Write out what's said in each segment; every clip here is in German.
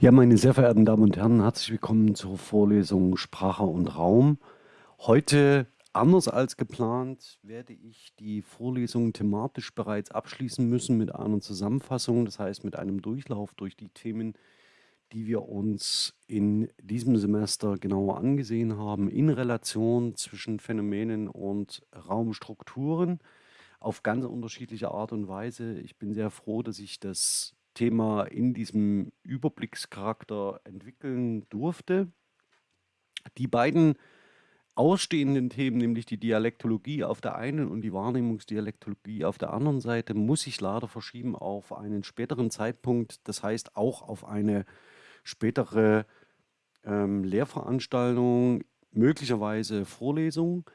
Ja, meine sehr verehrten Damen und Herren, herzlich willkommen zur Vorlesung Sprache und Raum. Heute, anders als geplant, werde ich die Vorlesung thematisch bereits abschließen müssen mit einer Zusammenfassung, das heißt mit einem Durchlauf durch die Themen, die wir uns in diesem Semester genauer angesehen haben, in Relation zwischen Phänomenen und Raumstrukturen auf ganz unterschiedliche Art und Weise. Ich bin sehr froh, dass ich das Thema in diesem Überblickscharakter entwickeln durfte. Die beiden ausstehenden Themen, nämlich die Dialektologie auf der einen und die Wahrnehmungsdialektologie auf der anderen Seite, muss ich leider verschieben auf einen späteren Zeitpunkt, das heißt auch auf eine spätere ähm, Lehrveranstaltung, möglicherweise Vorlesung.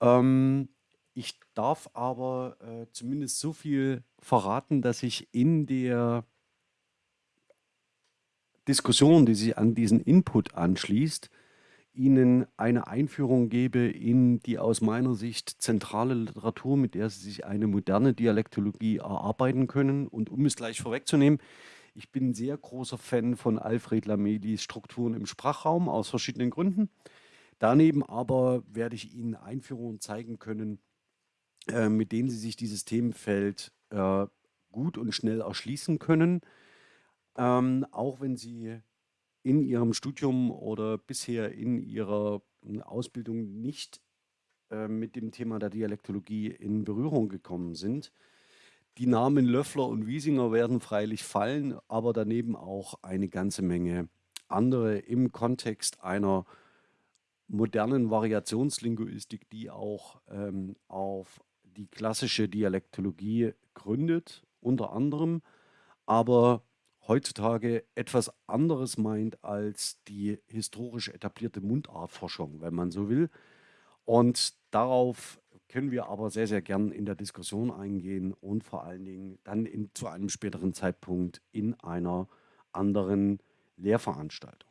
Ähm, ich darf aber äh, zumindest so viel verraten, dass ich in der Diskussion, die sich an diesen Input anschließt, Ihnen eine Einführung gebe in die aus meiner Sicht zentrale Literatur, mit der Sie sich eine moderne Dialektologie erarbeiten können. Und um es gleich vorwegzunehmen, ich bin sehr großer Fan von Alfred Lamelis Strukturen im Sprachraum aus verschiedenen Gründen. Daneben aber werde ich Ihnen Einführungen zeigen können, äh, mit denen Sie sich dieses Themenfeld äh, gut und schnell erschließen können ähm, auch wenn Sie in Ihrem Studium oder bisher in Ihrer hm, Ausbildung nicht äh, mit dem Thema der Dialektologie in Berührung gekommen sind. Die Namen Löffler und Wiesinger werden freilich fallen, aber daneben auch eine ganze Menge andere im Kontext einer modernen Variationslinguistik, die auch ähm, auf die klassische Dialektologie gründet, unter anderem, aber heutzutage etwas anderes meint als die historisch etablierte Mundartforschung, wenn man so will. Und darauf können wir aber sehr, sehr gern in der Diskussion eingehen und vor allen Dingen dann in, zu einem späteren Zeitpunkt in einer anderen Lehrveranstaltung.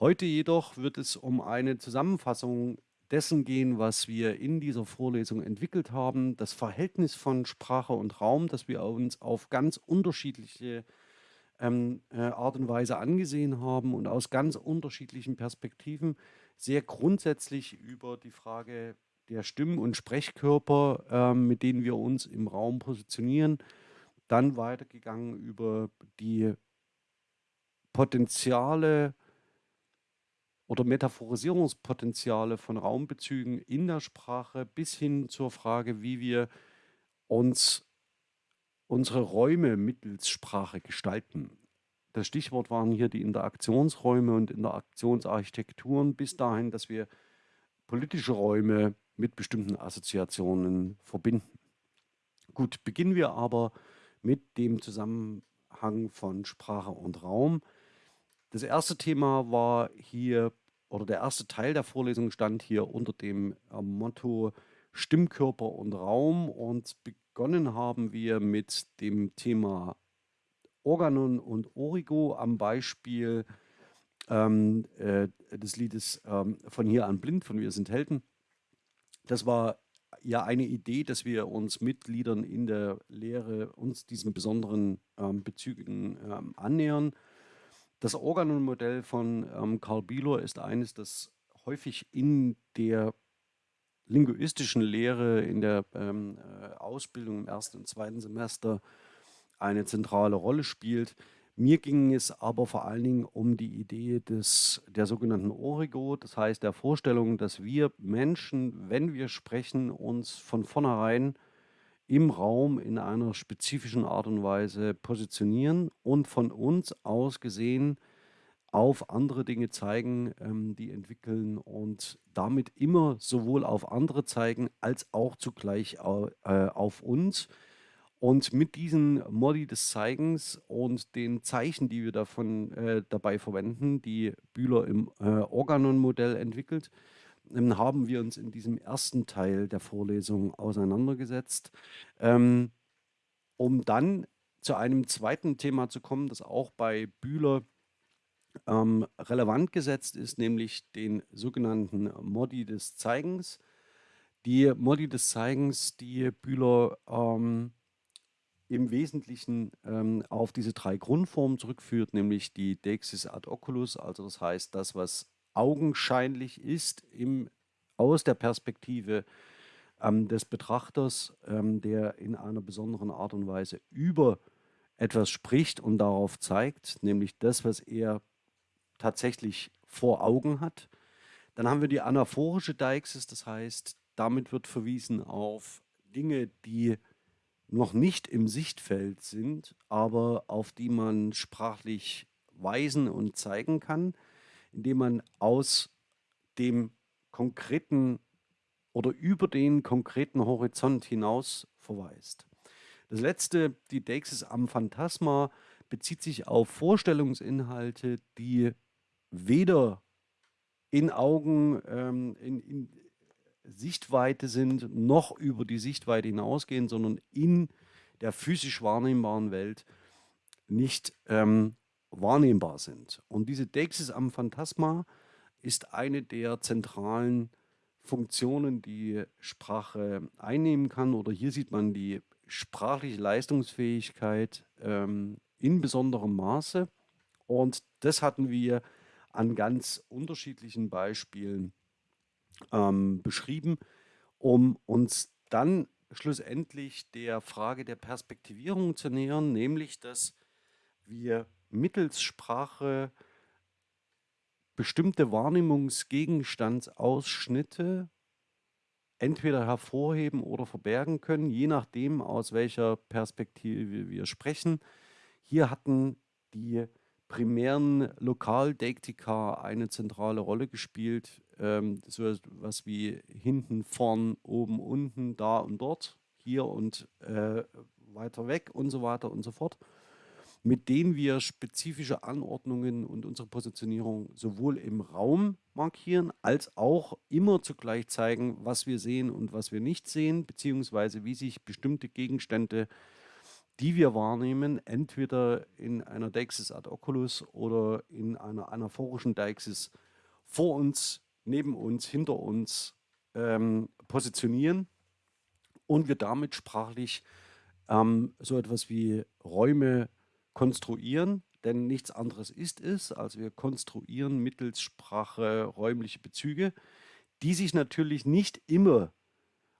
Heute jedoch wird es um eine Zusammenfassung dessen gehen, was wir in dieser Vorlesung entwickelt haben, das Verhältnis von Sprache und Raum, das wir uns auf ganz unterschiedliche ähm, äh, Art und Weise angesehen haben und aus ganz unterschiedlichen Perspektiven sehr grundsätzlich über die Frage der Stimmen- und Sprechkörper, ähm, mit denen wir uns im Raum positionieren, dann weitergegangen über die Potenziale oder Metaphorisierungspotenziale von Raumbezügen in der Sprache bis hin zur Frage, wie wir uns unsere Räume mittels Sprache gestalten. Das Stichwort waren hier die Interaktionsräume und Interaktionsarchitekturen bis dahin, dass wir politische Räume mit bestimmten Assoziationen verbinden. Gut, beginnen wir aber mit dem Zusammenhang von Sprache und Raum. Das erste Thema war hier, oder der erste Teil der Vorlesung stand hier unter dem Motto Stimmkörper und Raum und begonnen haben wir mit dem Thema Organon und Origo am Beispiel ähm, äh, des Liedes ähm, von hier an blind, von Wir sind Helden. Das war ja eine Idee, dass wir uns Mitgliedern in der Lehre uns diesen besonderen ähm, Bezügen ähm, annähern. Das Organon-Modell von ähm, Karl Bielor ist eines, das häufig in der linguistischen Lehre, in der ähm, äh, Ausbildung im ersten und zweiten Semester eine zentrale Rolle spielt. Mir ging es aber vor allen Dingen um die Idee des, der sogenannten Origo, das heißt der Vorstellung, dass wir Menschen, wenn wir sprechen, uns von vornherein im Raum in einer spezifischen Art und Weise positionieren und von uns aus gesehen auf andere Dinge zeigen, ähm, die entwickeln und damit immer sowohl auf andere zeigen, als auch zugleich äh, auf uns. Und mit diesen Modi des Zeigens und den Zeichen, die wir davon äh, dabei verwenden, die Bühler im äh, Organon-Modell entwickelt, ähm, haben wir uns in diesem ersten Teil der Vorlesung auseinandergesetzt, ähm, um dann zu einem zweiten Thema zu kommen, das auch bei Bühler ähm, relevant gesetzt ist, nämlich den sogenannten Modi des Zeigens. Die Modi des Zeigens, die Bühler ähm, im Wesentlichen ähm, auf diese drei Grundformen zurückführt, nämlich die Deixis ad oculus, also das heißt, das, was augenscheinlich ist im, aus der Perspektive ähm, des Betrachters, ähm, der in einer besonderen Art und Weise über etwas spricht und darauf zeigt, nämlich das, was er tatsächlich vor Augen hat. Dann haben wir die anaphorische Deixis, das heißt, damit wird verwiesen auf Dinge, die noch nicht im Sichtfeld sind, aber auf die man sprachlich weisen und zeigen kann, indem man aus dem konkreten oder über den konkreten Horizont hinaus verweist. Das letzte, die Deixis am Phantasma, bezieht sich auf Vorstellungsinhalte, die weder in Augen, ähm, in, in, Sichtweite sind, noch über die Sichtweite hinausgehen, sondern in der physisch wahrnehmbaren Welt nicht ähm, wahrnehmbar sind. Und diese Deixis am Phantasma ist eine der zentralen Funktionen, die Sprache einnehmen kann. Oder hier sieht man die sprachliche Leistungsfähigkeit ähm, in besonderem Maße. Und das hatten wir an ganz unterschiedlichen Beispielen ähm, beschrieben, um uns dann schlussendlich der Frage der Perspektivierung zu nähern, nämlich dass wir mittels Sprache bestimmte Wahrnehmungsgegenstandsausschnitte entweder hervorheben oder verbergen können, je nachdem, aus welcher Perspektive wir sprechen. Hier hatten die primären Lokaldeiktika eine zentrale Rolle gespielt. Ähm, so etwas wie hinten, vorn, oben, unten, da und dort, hier und äh, weiter weg und so weiter und so fort, mit denen wir spezifische Anordnungen und unsere Positionierung sowohl im Raum markieren, als auch immer zugleich zeigen, was wir sehen und was wir nicht sehen, beziehungsweise wie sich bestimmte Gegenstände äh, die wir wahrnehmen, entweder in einer Deixis ad oculus oder in einer anaphorischen Deixis vor uns, neben uns, hinter uns ähm, positionieren und wir damit sprachlich ähm, so etwas wie Räume konstruieren, denn nichts anderes ist es, als wir konstruieren mittels Sprache räumliche Bezüge, die sich natürlich nicht immer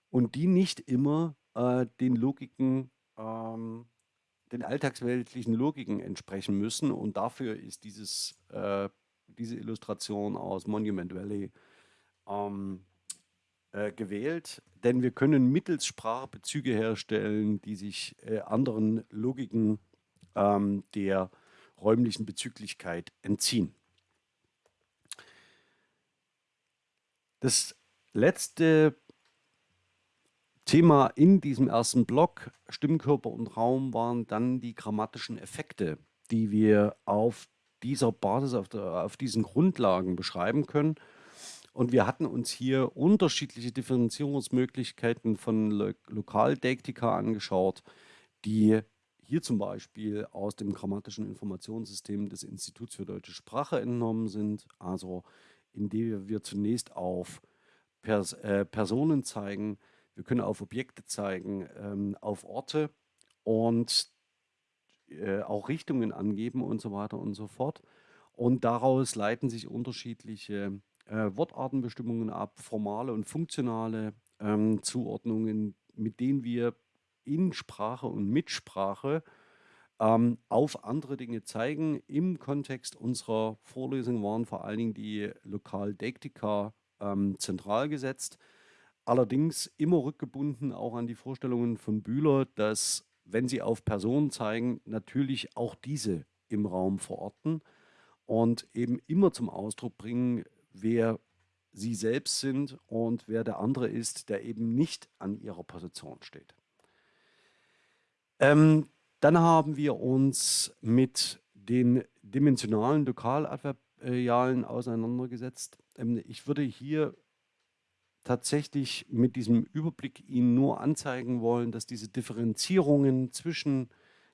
und die nicht immer äh, den Logiken ähm, den alltagsweltlichen Logiken entsprechen müssen. Und dafür ist dieses, äh, diese Illustration aus Monument Valley ähm, äh, gewählt. Denn wir können mittels Sprache Bezüge herstellen, die sich äh, anderen Logiken ähm, der räumlichen Bezüglichkeit entziehen. Das letzte Thema in diesem ersten Block, Stimmkörper und Raum, waren dann die grammatischen Effekte, die wir auf dieser Basis, auf, der, auf diesen Grundlagen beschreiben können. Und wir hatten uns hier unterschiedliche Differenzierungsmöglichkeiten von Lo Lokaldeiktika angeschaut, die hier zum Beispiel aus dem grammatischen Informationssystem des Instituts für deutsche Sprache entnommen sind, also indem wir zunächst auf Pers äh, Personen zeigen, wir können auf Objekte zeigen, ähm, auf Orte und äh, auch Richtungen angeben und so weiter und so fort. Und daraus leiten sich unterschiedliche äh, Wortartenbestimmungen ab, formale und funktionale ähm, Zuordnungen, mit denen wir in Sprache und mit Sprache ähm, auf andere Dinge zeigen. Im Kontext unserer Vorlesung waren vor allen Dingen die Lokaldektika ähm, zentral gesetzt. Allerdings immer rückgebunden auch an die Vorstellungen von Bühler, dass, wenn sie auf Personen zeigen, natürlich auch diese im Raum verorten und eben immer zum Ausdruck bringen, wer sie selbst sind und wer der andere ist, der eben nicht an ihrer Position steht. Ähm, dann haben wir uns mit den dimensionalen Lokaladverbialen auseinandergesetzt. Ähm, ich würde hier tatsächlich mit diesem Überblick Ihnen nur anzeigen wollen, dass diese Differenzierungen zwischen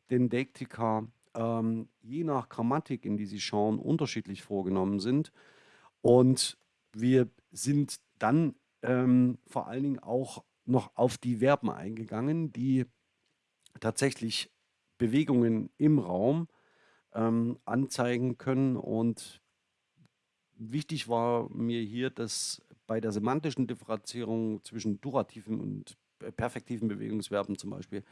den Deiktika ähm, je nach Grammatik, in die Sie schauen, unterschiedlich vorgenommen sind. Und wir sind dann ähm, vor allen Dingen auch noch auf die Verben eingegangen, die tatsächlich Bewegungen im Raum ähm, anzeigen können. Und wichtig war mir hier, dass bei der semantischen Differenzierung zwischen durativen und perfektiven Bewegungsverben zum Beispiel,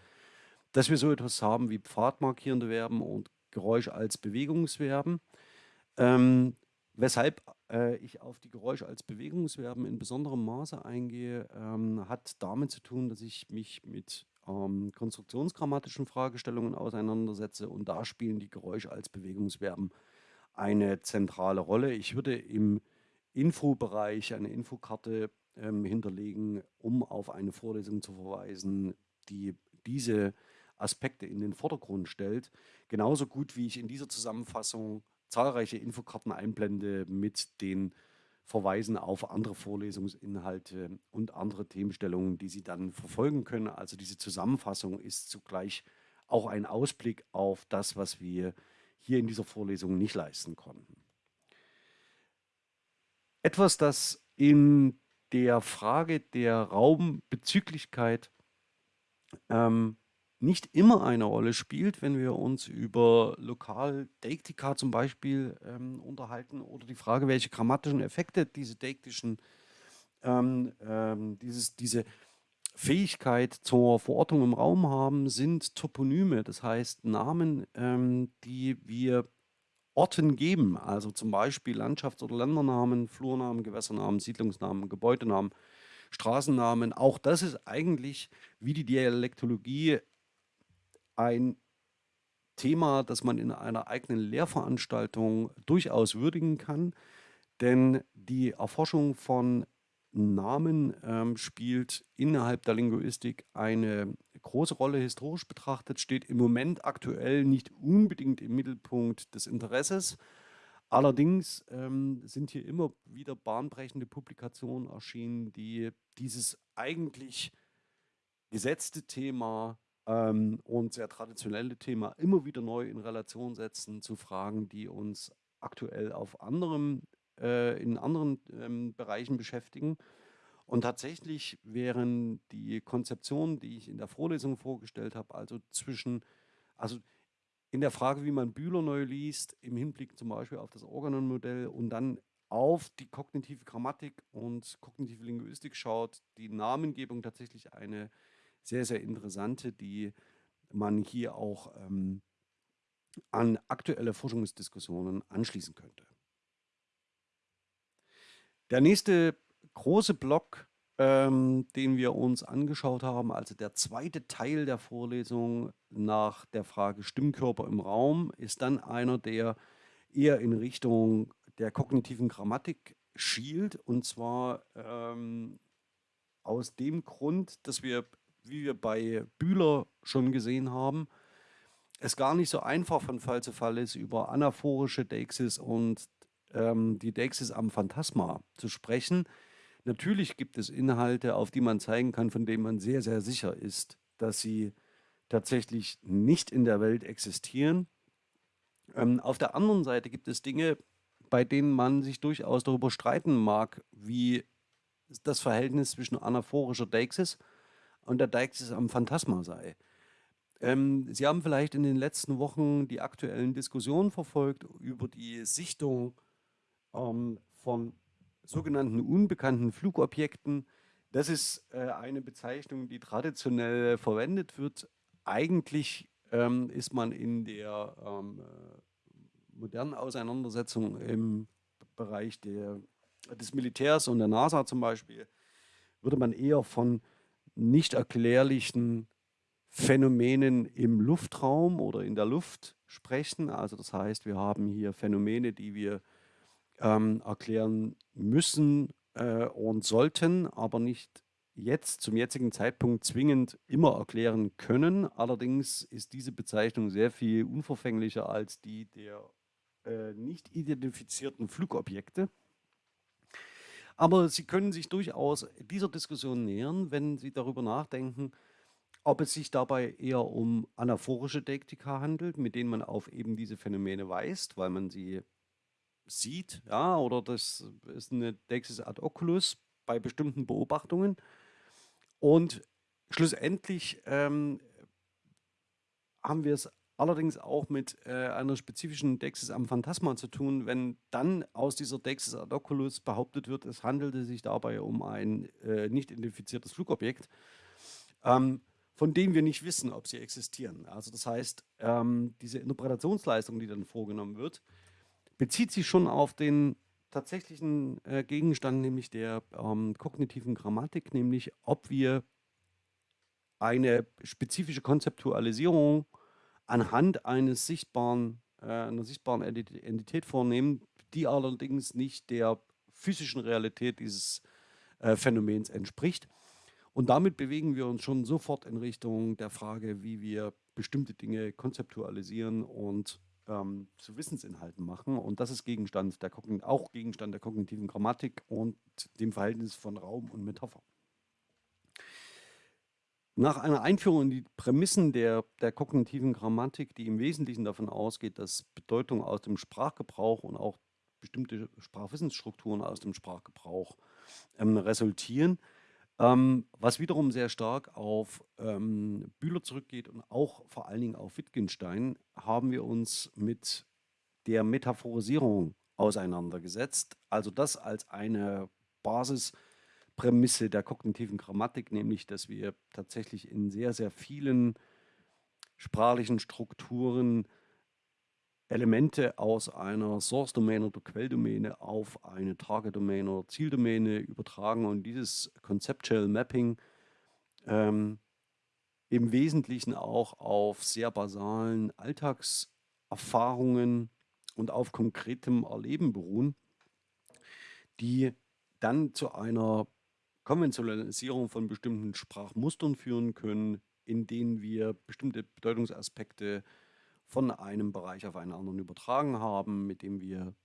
dass wir so etwas haben wie pfadmarkierende Verben und Geräusch als Bewegungsverben. Ähm, weshalb äh, ich auf die Geräusche als Bewegungsverben in besonderem Maße eingehe, ähm, hat damit zu tun, dass ich mich mit ähm, konstruktionsgrammatischen Fragestellungen auseinandersetze und da spielen die Geräusche als Bewegungsverben eine zentrale Rolle. Ich würde im Infobereich eine Infokarte ähm, hinterlegen, um auf eine Vorlesung zu verweisen, die diese Aspekte in den Vordergrund stellt. Genauso gut wie ich in dieser Zusammenfassung zahlreiche Infokarten einblende mit den Verweisen auf andere Vorlesungsinhalte und andere Themenstellungen, die Sie dann verfolgen können. Also diese Zusammenfassung ist zugleich auch ein Ausblick auf das, was wir hier in dieser Vorlesung nicht leisten konnten. Etwas, das in der Frage der Raumbezüglichkeit ähm, nicht immer eine Rolle spielt, wenn wir uns über Lokal-Deiktika zum Beispiel ähm, unterhalten oder die Frage, welche grammatischen Effekte diese deiktischen, ähm, ähm, dieses, diese Fähigkeit zur Verortung im Raum haben, sind Toponyme, das heißt Namen, ähm, die wir Orten geben, also zum Beispiel Landschafts- oder Ländernamen, Flurnamen, Gewässernamen, Siedlungsnamen, Gebäudenamen, Straßennamen. Auch das ist eigentlich wie die Dialektologie ein Thema, das man in einer eigenen Lehrveranstaltung durchaus würdigen kann, denn die Erforschung von Namen ähm, spielt innerhalb der Linguistik eine große Rolle. Historisch betrachtet steht im Moment aktuell nicht unbedingt im Mittelpunkt des Interesses. Allerdings ähm, sind hier immer wieder bahnbrechende Publikationen erschienen, die dieses eigentlich gesetzte Thema ähm, und sehr traditionelle Thema immer wieder neu in Relation setzen zu Fragen, die uns aktuell auf anderem, äh, in anderen ähm, Bereichen beschäftigen. Und tatsächlich wären die Konzeptionen, die ich in der Vorlesung vorgestellt habe, also zwischen, also in der Frage, wie man Bühler neu liest, im Hinblick zum Beispiel auf das Organon-Modell und dann auf die kognitive Grammatik und kognitive Linguistik schaut, die Namengebung tatsächlich eine sehr, sehr interessante, die man hier auch ähm, an aktuelle Forschungsdiskussionen anschließen könnte. Der nächste große Block, ähm, den wir uns angeschaut haben, also der zweite Teil der Vorlesung nach der Frage Stimmkörper im Raum, ist dann einer, der eher in Richtung der kognitiven Grammatik schielt und zwar ähm, aus dem Grund, dass wir wie wir bei Bühler schon gesehen haben, es gar nicht so einfach von Fall zu Fall ist, über anaphorische Deixis und ähm, die Deixis am Phantasma zu sprechen. Natürlich gibt es Inhalte, auf die man zeigen kann, von denen man sehr, sehr sicher ist, dass sie tatsächlich nicht in der Welt existieren. Ähm, auf der anderen Seite gibt es Dinge, bei denen man sich durchaus darüber streiten mag, wie das Verhältnis zwischen anaphorischer Deixis und der Deixis am Phantasma sei. Ähm, Sie haben vielleicht in den letzten Wochen die aktuellen Diskussionen verfolgt über die Sichtung ähm, von sogenannten unbekannten Flugobjekten. Das ist äh, eine Bezeichnung, die traditionell verwendet wird. Eigentlich ähm, ist man in der ähm, äh, modernen Auseinandersetzung im Bereich der, des Militärs und der NASA zum Beispiel, würde man eher von nicht erklärlichen Phänomenen im Luftraum oder in der Luft sprechen. Also das heißt, wir haben hier Phänomene, die wir ähm, erklären müssen äh, und sollten, aber nicht jetzt zum jetzigen Zeitpunkt zwingend immer erklären können. Allerdings ist diese Bezeichnung sehr viel unverfänglicher als die der äh, nicht identifizierten Flugobjekte. Aber Sie können sich durchaus dieser Diskussion nähern, wenn Sie darüber nachdenken, ob es sich dabei eher um anaphorische Deiktika handelt, mit denen man auf eben diese Phänomene weist, weil man sie sieht, ja, oder das ist eine Deixis ad oculus bei bestimmten Beobachtungen. Und schlussendlich ähm, haben wir es allerdings auch mit äh, einer spezifischen Dexis am Phantasma zu tun, wenn dann aus dieser Dexis ad oculus behauptet wird, es handelte sich dabei um ein äh, nicht identifiziertes Flugobjekt, ähm, von dem wir nicht wissen, ob sie existieren. Also das heißt, ähm, diese Interpretationsleistung, die dann vorgenommen wird, bezieht sich schon auf den tatsächlichen äh, Gegenstand, nämlich der ähm, kognitiven Grammatik, nämlich ob wir eine spezifische Konzeptualisierung anhand eines sichtbaren, äh, einer sichtbaren Entität vornehmen, die allerdings nicht der physischen Realität dieses äh, Phänomens entspricht. Und damit bewegen wir uns schon sofort in Richtung der Frage, wie wir bestimmte Dinge konzeptualisieren und ähm, zu Wissensinhalten machen. Und das ist Gegenstand der auch Gegenstand der kognitiven Grammatik und dem Verhältnis von Raum und Metapher. Nach einer Einführung in die Prämissen der, der kognitiven Grammatik, die im Wesentlichen davon ausgeht, dass Bedeutung aus dem Sprachgebrauch und auch bestimmte Sprachwissensstrukturen aus dem Sprachgebrauch ähm, resultieren, ähm, was wiederum sehr stark auf ähm, Bühler zurückgeht und auch vor allen Dingen auf Wittgenstein, haben wir uns mit der Metaphorisierung auseinandergesetzt. Also das als eine Basis Prämisse der kognitiven Grammatik, nämlich dass wir tatsächlich in sehr, sehr vielen sprachlichen Strukturen Elemente aus einer Source-Domain oder Quelldomäne auf eine Target-Domain oder Zieldomäne übertragen und dieses Conceptual Mapping ähm, im Wesentlichen auch auf sehr basalen Alltagserfahrungen und auf konkretem Erleben beruhen, die dann zu einer Konventionalisierung von bestimmten Sprachmustern führen können, in denen wir bestimmte Bedeutungsaspekte von einem Bereich auf einen anderen übertragen haben, mit dem wir,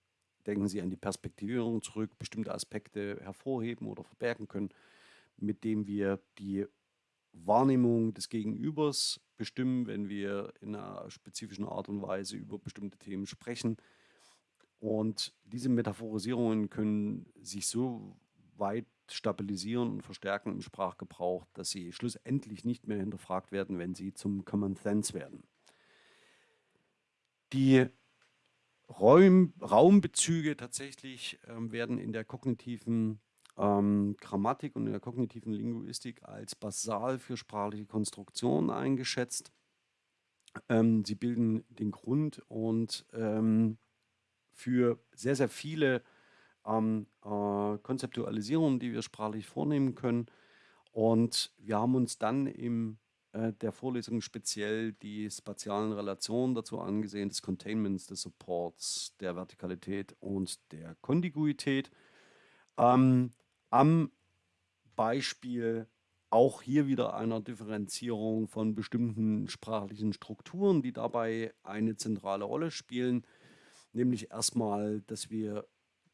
denken Sie an die Perspektivierung zurück, bestimmte Aspekte hervorheben oder verbergen können, mit dem wir die Wahrnehmung des Gegenübers bestimmen, wenn wir in einer spezifischen Art und Weise über bestimmte Themen sprechen. Und diese Metaphorisierungen können sich so weit stabilisieren und verstärken im Sprachgebrauch, dass sie schlussendlich nicht mehr hinterfragt werden, wenn sie zum Common Sense werden. Die Räum, Raumbezüge tatsächlich ähm, werden in der kognitiven ähm, Grammatik und in der kognitiven Linguistik als basal für sprachliche Konstruktionen eingeschätzt. Ähm, sie bilden den Grund und ähm, für sehr, sehr viele ähm, äh, Konzeptualisierungen, die wir sprachlich vornehmen können. Und wir haben uns dann äh, der Vorlesung speziell die spatialen Relationen dazu angesehen, des Containments, des Supports, der Vertikalität und der Kontiguität. Ähm, am Beispiel auch hier wieder einer Differenzierung von bestimmten sprachlichen Strukturen, die dabei eine zentrale Rolle spielen. Nämlich erstmal, dass wir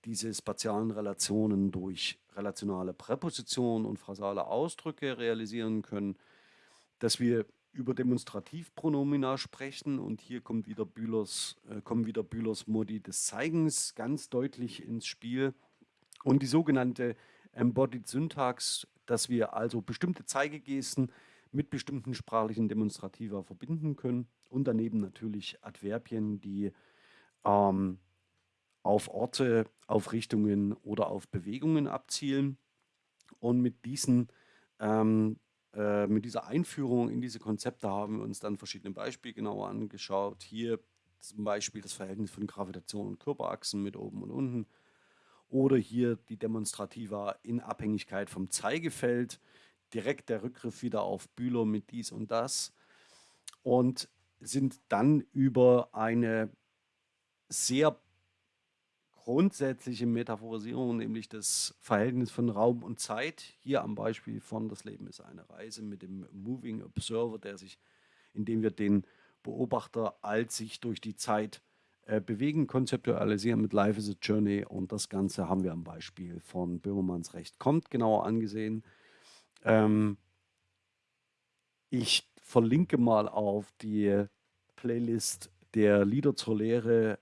diese spatialen Relationen durch relationale Präpositionen und phrasale Ausdrücke realisieren können, dass wir über Demonstrativpronomina sprechen und hier kommt wieder Bühlers, äh, kommen wieder Bühlers Modi des Zeigens ganz deutlich ins Spiel und die sogenannte Embodied Syntax, dass wir also bestimmte Zeigegesten mit bestimmten sprachlichen Demonstrativa verbinden können und daneben natürlich Adverbien, die ähm, auf Orte, auf Richtungen oder auf Bewegungen abzielen. Und mit diesen ähm, äh, mit dieser Einführung in diese Konzepte haben wir uns dann verschiedene Beispiele genauer angeschaut. Hier zum Beispiel das Verhältnis von Gravitation und Körperachsen mit oben und unten. Oder hier die Demonstrativa in Abhängigkeit vom Zeigefeld. Direkt der Rückgriff wieder auf Bühler mit dies und das. Und sind dann über eine sehr grundsätzliche Metaphorisierung, nämlich das Verhältnis von Raum und Zeit. Hier am Beispiel von Das Leben ist eine Reise mit dem Moving Observer, der sich, indem wir den Beobachter als sich durch die Zeit äh, bewegen, konzeptualisieren mit Life is a Journey. Und das Ganze haben wir am Beispiel von Böhmermanns Recht kommt genauer angesehen. Ähm, ich verlinke mal auf die Playlist der Lieder zur Lehre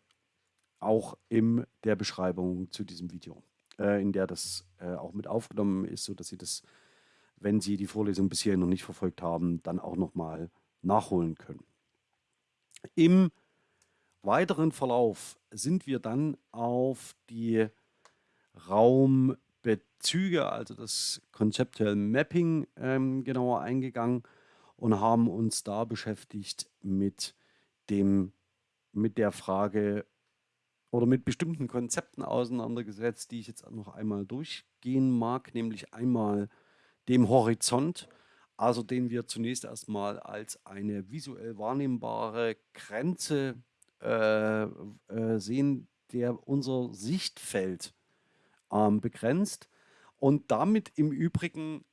auch in der Beschreibung zu diesem Video, äh, in der das äh, auch mit aufgenommen ist, sodass Sie das, wenn Sie die Vorlesung bisher noch nicht verfolgt haben, dann auch nochmal nachholen können. Im weiteren Verlauf sind wir dann auf die Raumbezüge, also das konzeptuelle Mapping ähm, genauer eingegangen und haben uns da beschäftigt mit dem mit der Frage oder mit bestimmten Konzepten auseinandergesetzt, die ich jetzt noch einmal durchgehen mag, nämlich einmal dem Horizont, also den wir zunächst erstmal als eine visuell wahrnehmbare Grenze äh, äh, sehen, der unser Sichtfeld ähm, begrenzt und damit im Übrigen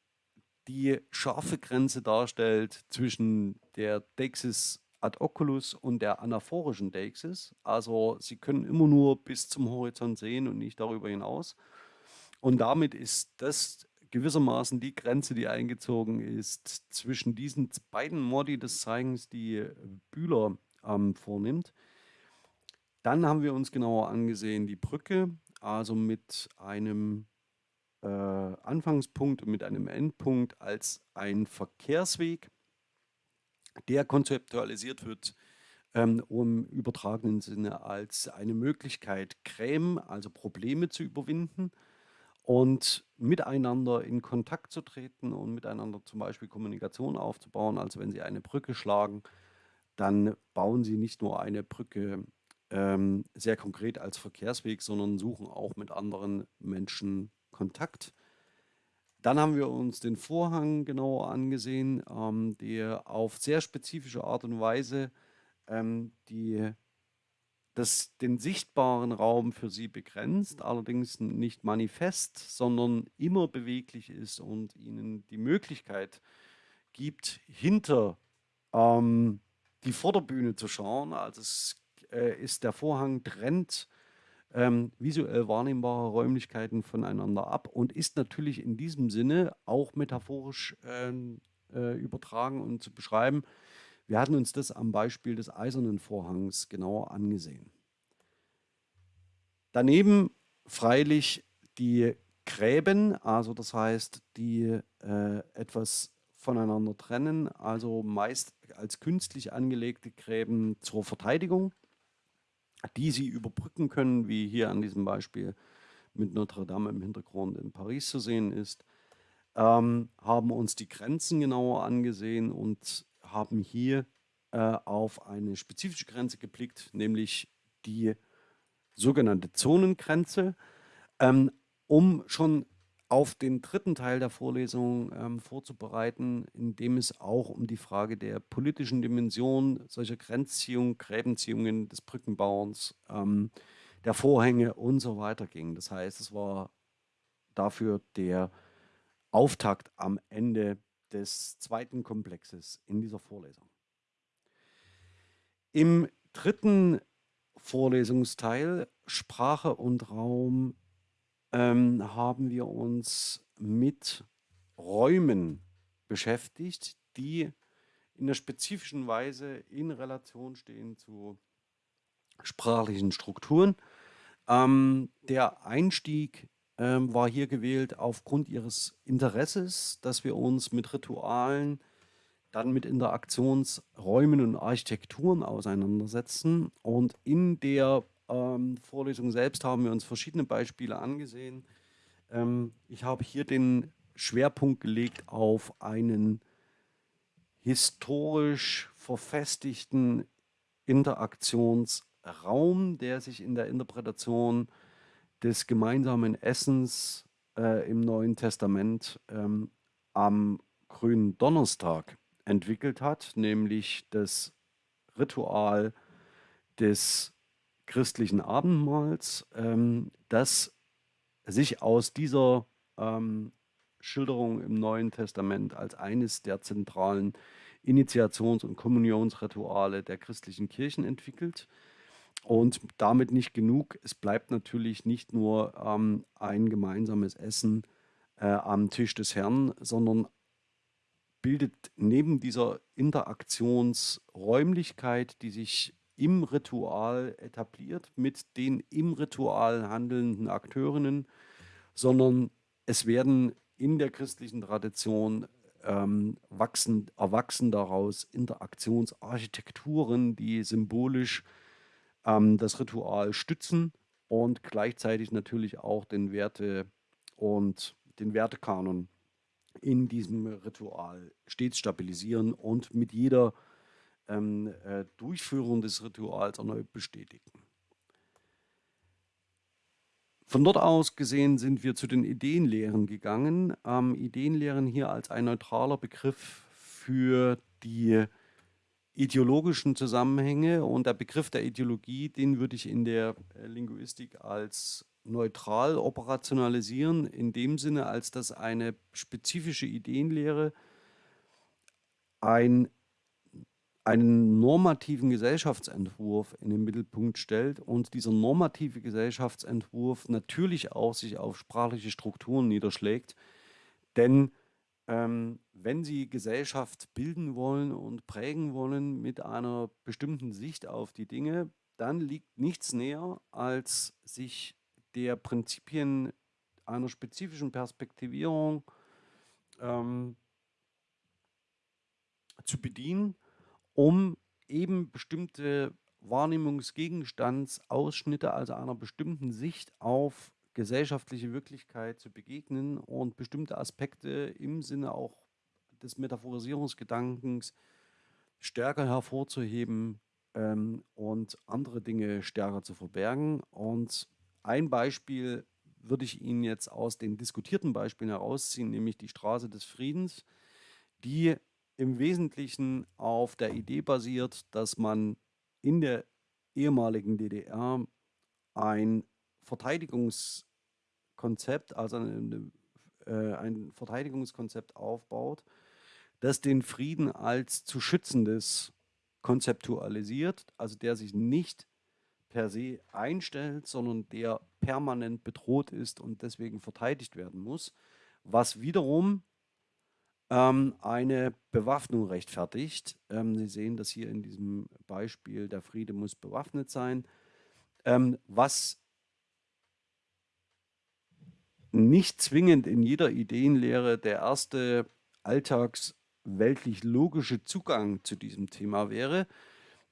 die scharfe Grenze darstellt zwischen der Dexis ad oculus und der anaphorischen Deixis. Also Sie können immer nur bis zum Horizont sehen und nicht darüber hinaus. Und damit ist das gewissermaßen die Grenze, die eingezogen ist zwischen diesen beiden Modi des Zeigens, die Bühler ähm, vornimmt. Dann haben wir uns genauer angesehen die Brücke, also mit einem äh, Anfangspunkt und mit einem Endpunkt als ein Verkehrsweg der konzeptualisiert wird ähm, im übertragenen Sinne als eine Möglichkeit, Creme, also Probleme zu überwinden und miteinander in Kontakt zu treten und miteinander zum Beispiel Kommunikation aufzubauen. Also wenn Sie eine Brücke schlagen, dann bauen Sie nicht nur eine Brücke ähm, sehr konkret als Verkehrsweg, sondern suchen auch mit anderen Menschen Kontakt. Dann haben wir uns den Vorhang genauer angesehen, ähm, der auf sehr spezifische Art und Weise ähm, die, das, den sichtbaren Raum für sie begrenzt, allerdings nicht manifest, sondern immer beweglich ist und ihnen die Möglichkeit gibt, hinter ähm, die Vorderbühne zu schauen. Also es äh, ist der Vorhang trennt ähm, visuell wahrnehmbare Räumlichkeiten voneinander ab und ist natürlich in diesem Sinne auch metaphorisch ähm, äh, übertragen und zu beschreiben. Wir hatten uns das am Beispiel des eisernen Vorhangs genauer angesehen. Daneben freilich die Gräben, also das heißt, die äh, etwas voneinander trennen, also meist als künstlich angelegte Gräben zur Verteidigung die sie überbrücken können, wie hier an diesem Beispiel mit Notre Dame im Hintergrund in Paris zu sehen ist, ähm, haben uns die Grenzen genauer angesehen und haben hier äh, auf eine spezifische Grenze geblickt, nämlich die sogenannte Zonengrenze, ähm, um schon auf den dritten Teil der Vorlesung ähm, vorzubereiten, in dem es auch um die Frage der politischen Dimension solcher Grenzziehungen, Gräbenziehungen des Brückenbauens, ähm, der Vorhänge und so weiter ging. Das heißt, es war dafür der Auftakt am Ende des zweiten Komplexes in dieser Vorlesung. Im dritten Vorlesungsteil Sprache und Raum ähm, haben wir uns mit Räumen beschäftigt, die in der spezifischen Weise in Relation stehen zu sprachlichen Strukturen. Ähm, der Einstieg ähm, war hier gewählt aufgrund ihres Interesses, dass wir uns mit Ritualen, dann mit Interaktionsräumen und Architekturen auseinandersetzen. Und in der ähm, Vorlesung selbst haben wir uns verschiedene Beispiele angesehen. Ähm, ich habe hier den Schwerpunkt gelegt auf einen historisch verfestigten Interaktionsraum, der sich in der Interpretation des gemeinsamen Essens äh, im Neuen Testament ähm, am grünen Donnerstag entwickelt hat, nämlich das Ritual des christlichen Abendmahls, ähm, das sich aus dieser ähm, Schilderung im Neuen Testament als eines der zentralen Initiations- und Kommunionsrituale der christlichen Kirchen entwickelt. Und damit nicht genug. Es bleibt natürlich nicht nur ähm, ein gemeinsames Essen äh, am Tisch des Herrn, sondern bildet neben dieser Interaktionsräumlichkeit, die sich im Ritual etabliert mit den im Ritual handelnden Akteurinnen, sondern es werden in der christlichen Tradition ähm, wachsen, erwachsen daraus Interaktionsarchitekturen, die symbolisch ähm, das Ritual stützen und gleichzeitig natürlich auch den Werte und den Wertekanon in diesem Ritual stets stabilisieren und mit jeder ähm, äh, Durchführung des Rituals erneut bestätigen. Von dort aus gesehen sind wir zu den Ideenlehren gegangen. Ähm, Ideenlehren hier als ein neutraler Begriff für die ideologischen Zusammenhänge und der Begriff der Ideologie, den würde ich in der äh, Linguistik als neutral operationalisieren, in dem Sinne, als dass eine spezifische Ideenlehre ein einen normativen Gesellschaftsentwurf in den Mittelpunkt stellt und dieser normative Gesellschaftsentwurf natürlich auch sich auf sprachliche Strukturen niederschlägt. Denn ähm, wenn Sie Gesellschaft bilden wollen und prägen wollen mit einer bestimmten Sicht auf die Dinge, dann liegt nichts näher, als sich der Prinzipien einer spezifischen Perspektivierung ähm, zu bedienen um eben bestimmte Wahrnehmungsgegenstandsausschnitte, also einer bestimmten Sicht auf gesellschaftliche Wirklichkeit zu begegnen und bestimmte Aspekte im Sinne auch des Metaphorisierungsgedankens stärker hervorzuheben ähm, und andere Dinge stärker zu verbergen. Und ein Beispiel würde ich Ihnen jetzt aus den diskutierten Beispielen herausziehen, nämlich die Straße des Friedens, die im Wesentlichen auf der Idee basiert, dass man in der ehemaligen DDR ein Verteidigungskonzept, also ein, äh, ein Verteidigungskonzept aufbaut, das den Frieden als zu schützendes konzeptualisiert, also der sich nicht per se einstellt, sondern der permanent bedroht ist und deswegen verteidigt werden muss, was wiederum ähm, eine Bewaffnung rechtfertigt. Ähm, Sie sehen das hier in diesem Beispiel, der Friede muss bewaffnet sein, ähm, was nicht zwingend in jeder Ideenlehre der erste alltagsweltlich logische Zugang zu diesem Thema wäre.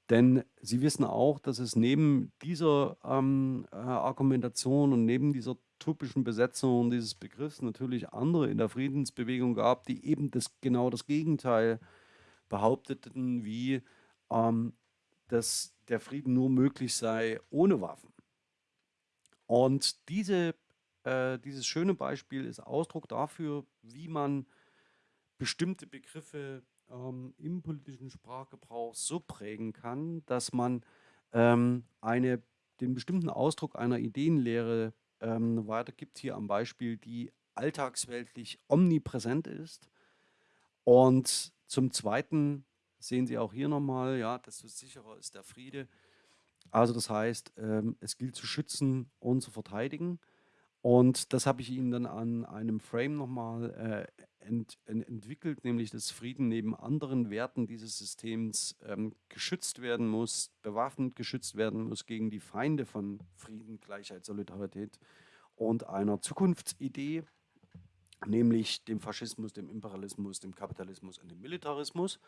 Denn Sie wissen auch, dass es neben dieser ähm, äh, Argumentation und neben dieser typischen Besetzung dieses Begriffs natürlich andere in der Friedensbewegung gab, die eben das, genau das Gegenteil behaupteten, wie ähm, dass der Frieden nur möglich sei ohne Waffen. Und diese, äh, dieses schöne Beispiel ist Ausdruck dafür, wie man bestimmte Begriffe ähm, im politischen Sprachgebrauch so prägen kann, dass man ähm, eine, den bestimmten Ausdruck einer Ideenlehre ähm, weitergibt, hier am Beispiel, die alltagsweltlich omnipräsent ist. Und zum Zweiten sehen Sie auch hier nochmal, ja, desto sicherer ist der Friede. Also das heißt, ähm, es gilt zu schützen und zu verteidigen. Und das habe ich Ihnen dann an einem Frame nochmal äh, ent, ent, entwickelt, nämlich dass Frieden neben anderen Werten dieses Systems ähm, geschützt werden muss, bewaffnet geschützt werden muss gegen die Feinde von Frieden, Gleichheit, Solidarität und einer Zukunftsidee, nämlich dem Faschismus, dem Imperialismus, dem Kapitalismus und dem Militarismus.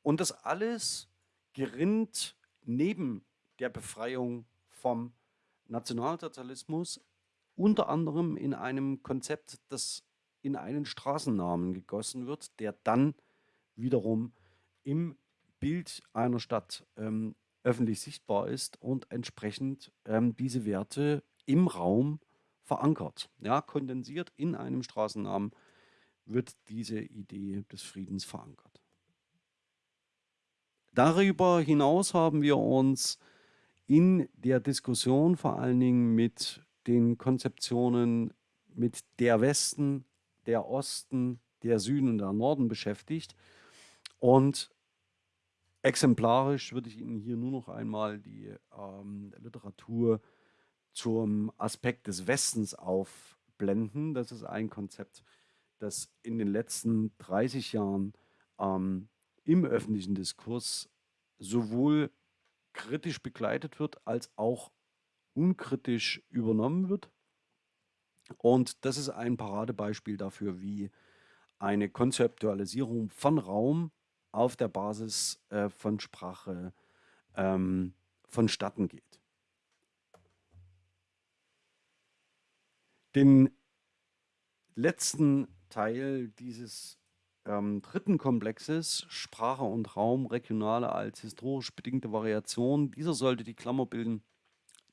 Und das alles gerinnt neben der Befreiung vom Nationalsozialismus unter anderem in einem Konzept, das in einen Straßennamen gegossen wird, der dann wiederum im Bild einer Stadt ähm, öffentlich sichtbar ist und entsprechend ähm, diese Werte im Raum verankert. Ja, kondensiert in einem Straßennamen wird diese Idee des Friedens verankert. Darüber hinaus haben wir uns in der Diskussion vor allen Dingen mit den Konzeptionen mit der Westen, der Osten, der Süden und der Norden beschäftigt. Und exemplarisch würde ich Ihnen hier nur noch einmal die ähm, Literatur zum Aspekt des Westens aufblenden. Das ist ein Konzept, das in den letzten 30 Jahren ähm, im öffentlichen Diskurs sowohl kritisch begleitet wird, als auch unkritisch übernommen wird. Und das ist ein Paradebeispiel dafür, wie eine Konzeptualisierung von Raum auf der Basis äh, von Sprache ähm, vonstatten geht. Den letzten Teil dieses ähm, dritten Komplexes, Sprache und Raum, regionale als historisch bedingte Variation, dieser sollte die Klammer bilden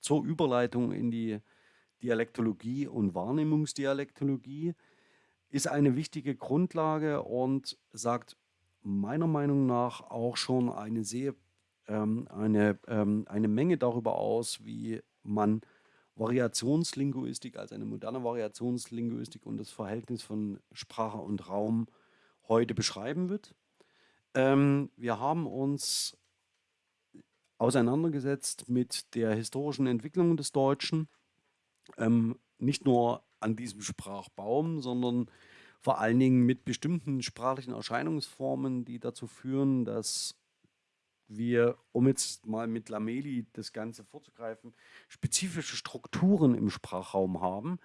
zur Überleitung in die Dialektologie und Wahrnehmungsdialektologie, ist eine wichtige Grundlage und sagt meiner Meinung nach auch schon eine sehr ähm, eine, ähm, eine Menge darüber aus, wie man Variationslinguistik als eine moderne Variationslinguistik und das Verhältnis von Sprache und Raum heute beschreiben wird. Ähm, wir haben uns auseinandergesetzt mit der historischen Entwicklung des Deutschen, ähm, nicht nur an diesem Sprachbaum, sondern vor allen Dingen mit bestimmten sprachlichen Erscheinungsformen, die dazu führen, dass wir, um jetzt mal mit Lameli das Ganze vorzugreifen, spezifische Strukturen im Sprachraum haben,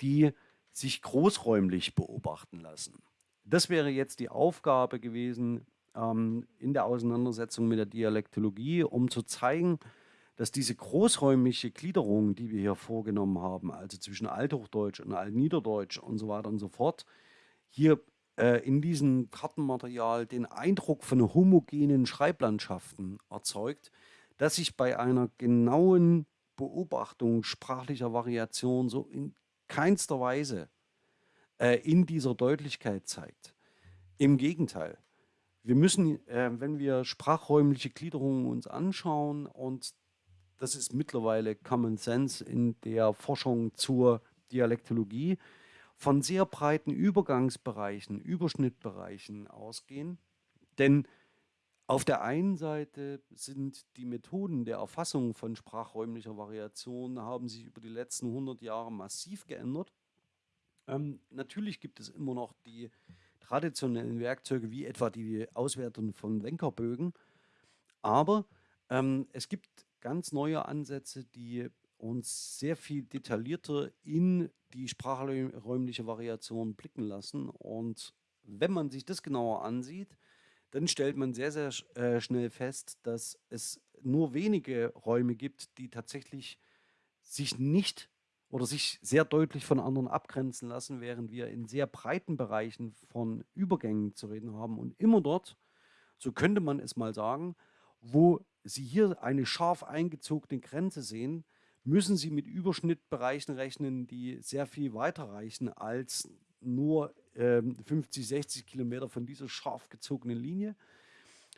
die sich großräumlich beobachten lassen. Das wäre jetzt die Aufgabe gewesen ähm, in der Auseinandersetzung mit der Dialektologie, um zu zeigen, dass diese großräumliche Gliederung, die wir hier vorgenommen haben, also zwischen Althochdeutsch und Altniederdeutsch und so weiter und so fort, hier äh, in diesem Kartenmaterial den Eindruck von homogenen Schreiblandschaften erzeugt, dass sich bei einer genauen Beobachtung sprachlicher Variation so in keinster Weise äh, in dieser Deutlichkeit zeigt. Im Gegenteil, wir müssen, äh, wenn wir sprachräumliche Gliederungen uns anschauen, und das ist mittlerweile Common Sense in der Forschung zur Dialektologie, von sehr breiten Übergangsbereichen, Überschnittbereichen ausgehen. Denn auf der einen Seite sind die Methoden der Erfassung von sprachräumlicher Variation haben sich über die letzten 100 Jahre massiv geändert. Ähm, natürlich gibt es immer noch die traditionellen Werkzeuge, wie etwa die Auswertung von Wenkerbögen. Aber ähm, es gibt ganz neue Ansätze, die uns sehr viel detaillierter in die sprachräumliche Variation blicken lassen. Und wenn man sich das genauer ansieht, dann stellt man sehr, sehr äh, schnell fest, dass es nur wenige Räume gibt, die tatsächlich sich nicht oder sich sehr deutlich von anderen abgrenzen lassen, während wir in sehr breiten Bereichen von Übergängen zu reden haben. Und immer dort, so könnte man es mal sagen, wo Sie hier eine scharf eingezogene Grenze sehen, müssen Sie mit Überschnittbereichen rechnen, die sehr viel weiter reichen als nur ähm, 50, 60 Kilometer von dieser scharf gezogenen Linie,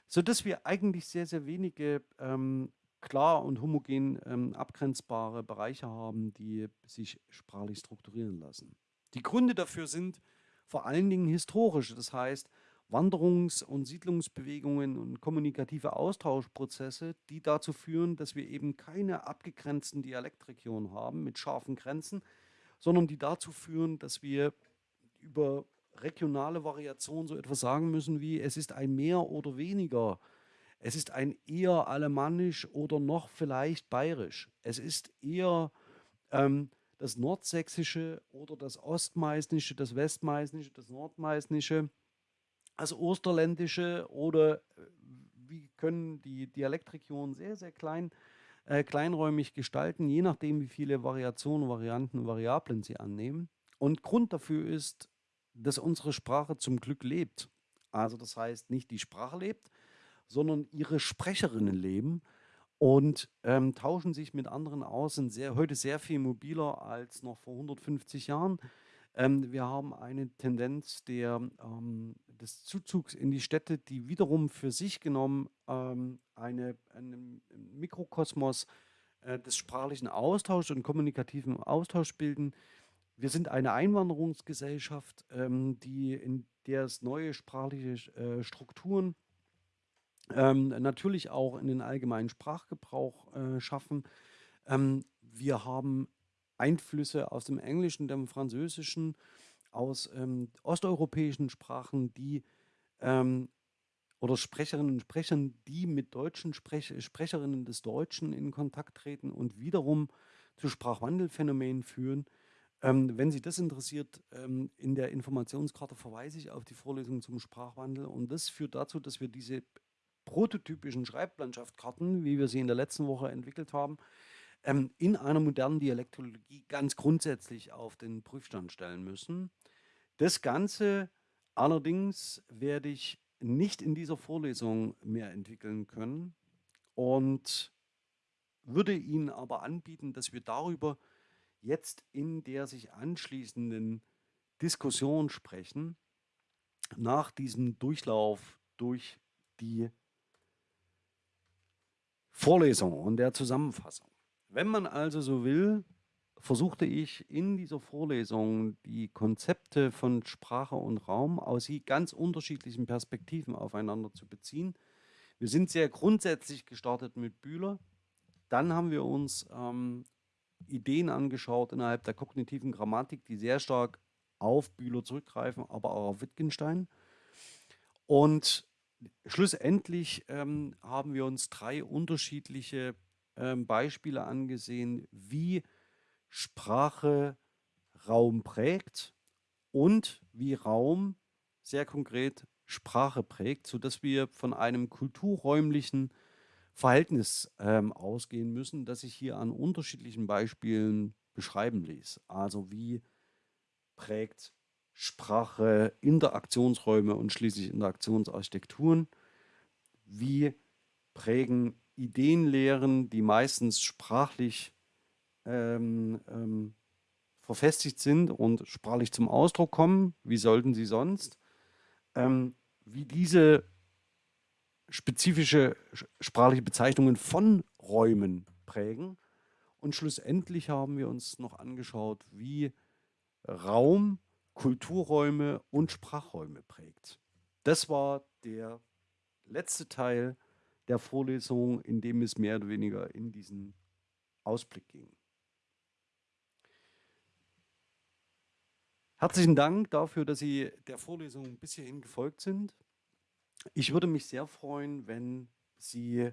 sodass wir eigentlich sehr, sehr wenige ähm, klar und homogen ähm, abgrenzbare Bereiche haben, die sich sprachlich strukturieren lassen. Die Gründe dafür sind vor allen Dingen historische, das heißt, Wanderungs- und Siedlungsbewegungen und kommunikative Austauschprozesse, die dazu führen, dass wir eben keine abgegrenzten Dialektregionen haben mit scharfen Grenzen, sondern die dazu führen, dass wir über regionale Variationen so etwas sagen müssen wie, es ist ein mehr oder weniger, es ist ein eher alemannisch oder noch vielleicht bayerisch, es ist eher ähm, das nordsächsische oder das ostmeißnische, das westmeißnische, das nordmeißnische, das Osterländische oder äh, wie können die Dialektregionen sehr, sehr klein, äh, kleinräumig gestalten, je nachdem, wie viele Variationen, Varianten, Variablen sie annehmen. Und Grund dafür ist, dass unsere Sprache zum Glück lebt. Also das heißt, nicht die Sprache lebt, sondern ihre Sprecherinnen leben und ähm, tauschen sich mit anderen aus, sind sehr, heute sehr viel mobiler als noch vor 150 Jahren. Ähm, wir haben eine Tendenz der, ähm, des Zuzugs in die Städte, die wiederum für sich genommen ähm, eine, einen Mikrokosmos äh, des sprachlichen Austauschs und kommunikativen Austauschs bilden. Wir sind eine Einwanderungsgesellschaft, ähm, die in der es neue sprachliche äh, Strukturen ähm, natürlich auch in den allgemeinen Sprachgebrauch äh, schaffen. Ähm, wir haben Einflüsse aus dem Englischen, dem Französischen, aus ähm, osteuropäischen Sprachen, die ähm, oder Sprecherinnen und Sprechern, die mit deutschen Sprech Sprecherinnen des Deutschen in Kontakt treten und wiederum zu Sprachwandelphänomenen führen. Ähm, wenn Sie das interessiert, ähm, in der Informationskarte verweise ich auf die Vorlesung zum Sprachwandel und das führt dazu, dass wir diese prototypischen Schreiblandschaftskarten, wie wir sie in der letzten Woche entwickelt haben, ähm, in einer modernen Dialektologie ganz grundsätzlich auf den Prüfstand stellen müssen. Das Ganze allerdings werde ich nicht in dieser Vorlesung mehr entwickeln können und würde Ihnen aber anbieten, dass wir darüber jetzt in der sich anschließenden Diskussion sprechen, nach diesem Durchlauf durch die Vorlesung und der Zusammenfassung. Wenn man also so will, versuchte ich in dieser Vorlesung die Konzepte von Sprache und Raum aus ganz unterschiedlichen Perspektiven aufeinander zu beziehen. Wir sind sehr grundsätzlich gestartet mit Bühler. Dann haben wir uns ähm, Ideen angeschaut innerhalb der kognitiven Grammatik, die sehr stark auf Bühler zurückgreifen, aber auch auf Wittgenstein. Und schlussendlich ähm, haben wir uns drei unterschiedliche ähm, Beispiele angesehen, wie Sprache Raum prägt und wie Raum sehr konkret Sprache prägt, sodass wir von einem kulturräumlichen Verhältnis ähm, ausgehen müssen, das sich hier an unterschiedlichen Beispielen beschreiben ließ. Also wie prägt Sprache Interaktionsräume und schließlich Interaktionsarchitekturen? Wie prägen Ideenlehren, die meistens sprachlich ähm, ähm, verfestigt sind und sprachlich zum Ausdruck kommen? Wie sollten sie sonst? Ähm, wie diese spezifische sprachliche Bezeichnungen von Räumen prägen. Und schlussendlich haben wir uns noch angeschaut, wie Raum, Kulturräume und Sprachräume prägt. Das war der letzte Teil der Vorlesung, in dem es mehr oder weniger in diesen Ausblick ging. Herzlichen Dank dafür, dass Sie der Vorlesung bis hierhin gefolgt sind. Ich würde mich sehr freuen, wenn Sie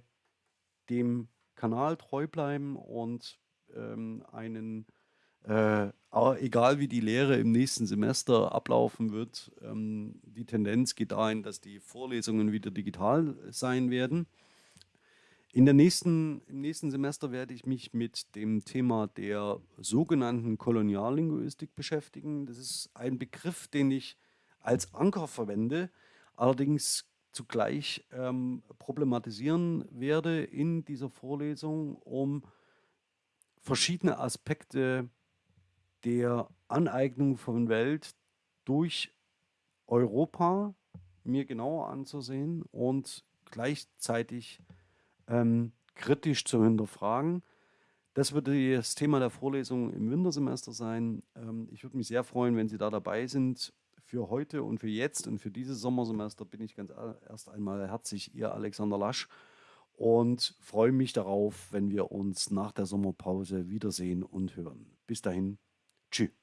dem Kanal treu bleiben und ähm, einen, äh, egal wie die Lehre im nächsten Semester ablaufen wird, ähm, die Tendenz geht dahin, dass die Vorlesungen wieder digital sein werden. In der nächsten, Im nächsten Semester werde ich mich mit dem Thema der sogenannten Koloniallinguistik beschäftigen. Das ist ein Begriff, den ich als Anker verwende. Allerdings zugleich ähm, problematisieren werde in dieser Vorlesung, um verschiedene Aspekte der Aneignung von Welt durch Europa mir genauer anzusehen und gleichzeitig ähm, kritisch zu hinterfragen. Das wird das Thema der Vorlesung im Wintersemester sein. Ähm, ich würde mich sehr freuen, wenn Sie da dabei sind für heute und für jetzt und für dieses Sommersemester bin ich ganz erst einmal herzlich Ihr Alexander Lasch und freue mich darauf, wenn wir uns nach der Sommerpause wiedersehen und hören. Bis dahin, tue.